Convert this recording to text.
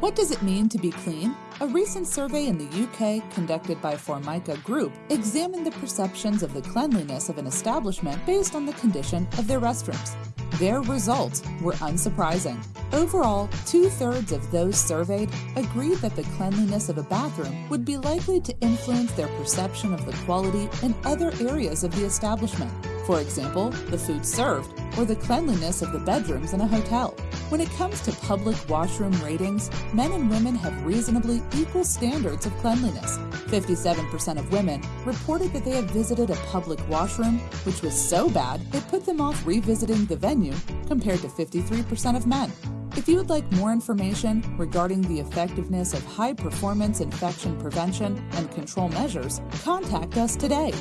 What does it mean to be clean? A recent survey in the UK conducted by Formica Group examined the perceptions of the cleanliness of an establishment based on the condition of their restrooms. Their results were unsurprising. Overall, two thirds of those surveyed agreed that the cleanliness of a bathroom would be likely to influence their perception of the quality in other areas of the establishment. For example, the food served or the cleanliness of the bedrooms in a hotel. When it comes to public washroom ratings, men and women have reasonably equal standards of cleanliness. 57% of women reported that they had visited a public washroom which was so bad it put them off revisiting the venue, compared to 53% of men. If you would like more information regarding the effectiveness of high performance infection prevention and control measures, contact us today